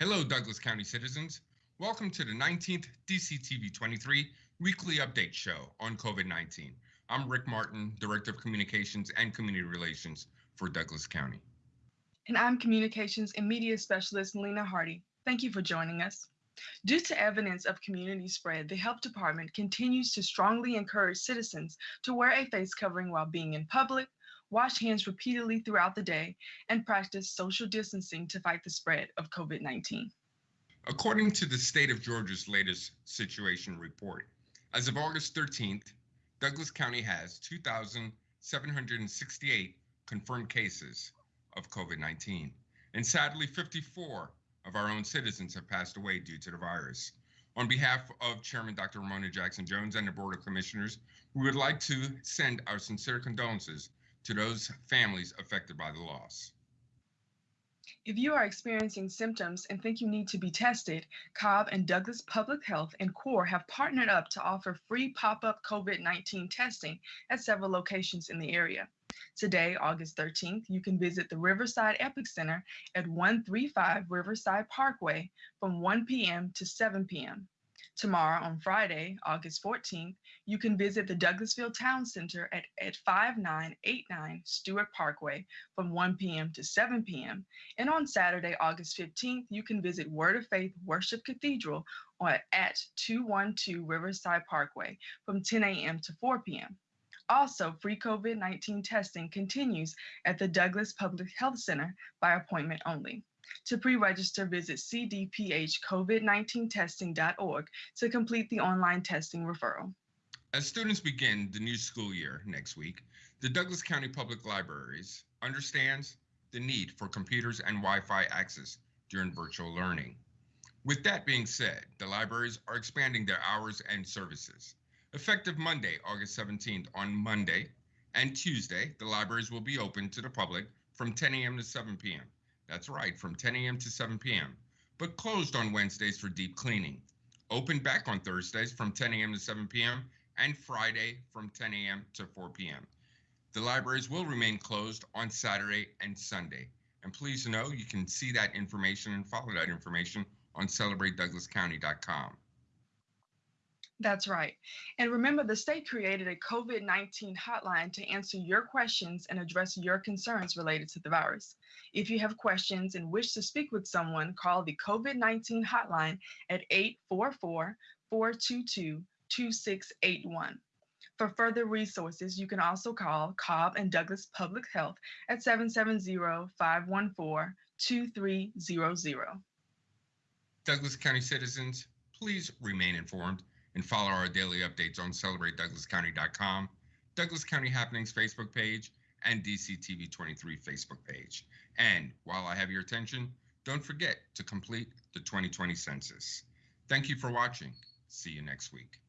Hello, Douglas County citizens. Welcome to the 19th DCTV 23 weekly update show on COVID 19. I'm Rick Martin, Director of Communications and Community Relations for Douglas County. And I'm Communications and Media Specialist Melina Hardy. Thank you for joining us. Due to evidence of community spread, the Health Department continues to strongly encourage citizens to wear a face covering while being in public, wash hands repeatedly throughout the day, and practice social distancing to fight the spread of COVID 19. According to the state of Georgia's latest situation report, as of August 13th, Douglas County has 2,768 confirmed cases of COVID 19. And sadly, 54 of our own citizens have passed away due to the virus. On behalf of Chairman Dr. Romona Jackson Jones and the Board of Commissioners, we would like to send our sincere condolences to those families affected by the loss. If you are experiencing symptoms and think you need to be tested, Cobb and Douglas Public Health and CORE have partnered up to offer free pop up COVID 19 testing at several locations in the area. Today, August 13th, you can visit the Riverside Epic Center at 135 Riverside Parkway from 1 p.m. to 7 p.m. Tomorrow, on Friday, August 14th, you can visit the Douglasville Town Center at, at 5989 Stewart Parkway from 1 p.m. to 7 p.m. And on Saturday, August 15th, you can visit Word of Faith Worship Cathedral at 212 Riverside Parkway from 10 a.m. to 4 p.m. Also, free COVID 19 testing continues at the Douglas Public Health Center by appointment only. To pre register, visit cdphcovid19testing.org to complete the online testing referral. As students begin the new school year next week, the Douglas County Public Libraries understands the need for computers and Wi Fi access during virtual learning. With that being said, the libraries are expanding their hours and services. Effective Monday, August 17th, on Monday and Tuesday, the libraries will be open to the public from 10 a.m. to 7 p.m. That's right, from 10 a.m. to 7 p.m., but closed on Wednesdays for deep cleaning. Open back on Thursdays from 10 a.m. to 7 p.m. and Friday from 10 a.m. to 4 p.m. The libraries will remain closed on Saturday and Sunday. And please know you can see that information and follow that information on celebratedouglascounty.com. That's right. And remember, the state created a COVID 19 hotline to answer your questions and address your concerns related to the virus. If you have questions and wish to speak with someone, call the COVID 19 hotline at 844 422 2681. For further resources, you can also call Cobb and Douglas Public Health at 770 514 2300. Douglas County citizens, please remain informed and follow our daily updates on celebratedouglascounty.com, Douglas County Happenings Facebook page, and DCTV 23 Facebook page. And while I have your attention, don't forget to complete the 2020 census. Thank you for watching. See you next week.